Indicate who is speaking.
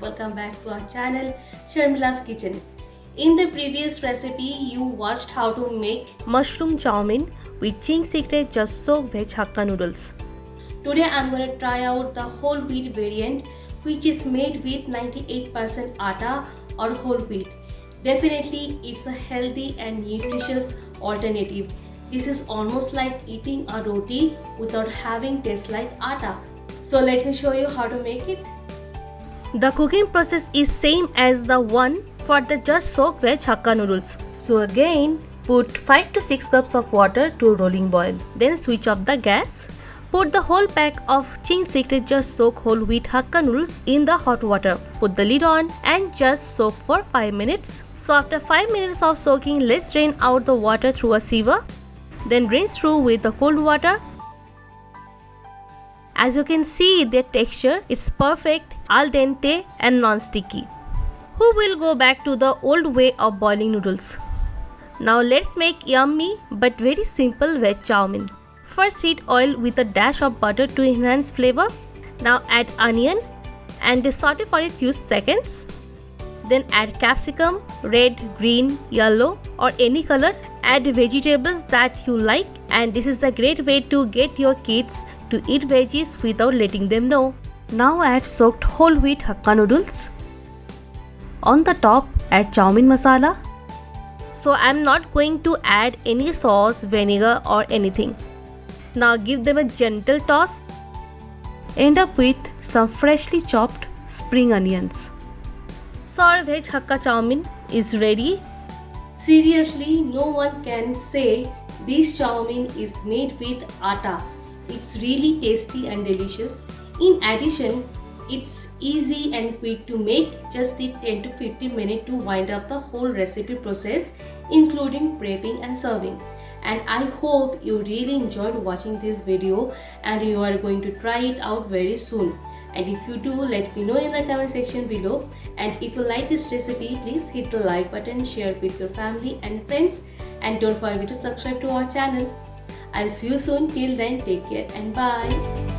Speaker 1: welcome back to our channel Sharmila's Kitchen. In the previous recipe you watched how to make
Speaker 2: mushroom chow mein with Ching Secret Just Soak Veg noodles.
Speaker 1: Today I'm going to try out the whole wheat variant which is made with 98% atta or whole wheat. Definitely it's a healthy and nutritious alternative. This is almost like eating a roti without having taste like atta. So let me show you how to make it.
Speaker 2: The cooking process is same as the one for the just soak veg hakka noodles. So again, put 5 to 6 cups of water to rolling boil. Then switch off the gas. Put the whole pack of Ching Secret Just Soak whole wheat hakka noodles in the hot water. Put the lid on and just soak for 5 minutes. So after 5 minutes of soaking, let's drain out the water through a sieve. Then rinse through with the cold water as you can see their texture is perfect, al dente and non-sticky. Who will go back to the old way of boiling noodles? Now let's make yummy but very simple veg chow mein. First heat oil with a dash of butter to enhance flavor. Now add onion and saute for a few seconds. Then add capsicum, red, green, yellow or any color. Add vegetables that you like and this is a great way to get your kids to eat veggies without letting them know. Now add soaked whole wheat hakka noodles. On the top, add chow mein masala. So I'm not going to add any sauce, vinegar or anything. Now give them a gentle toss. End up with some freshly chopped spring onions. So our veg hakka chow mein is ready.
Speaker 1: Seriously, no one can say this chow mein is made with atta it's really tasty and delicious. In addition, it's easy and quick to make. Just take 10 to 15 minutes to wind up the whole recipe process including prepping and serving. And I hope you really enjoyed watching this video and you are going to try it out very soon. And if you do, let me know in the comment section below. And if you like this recipe, please hit the like button, share it with your family and friends. And don't forget to subscribe to our channel. I'll see you soon. Till then, take care and bye.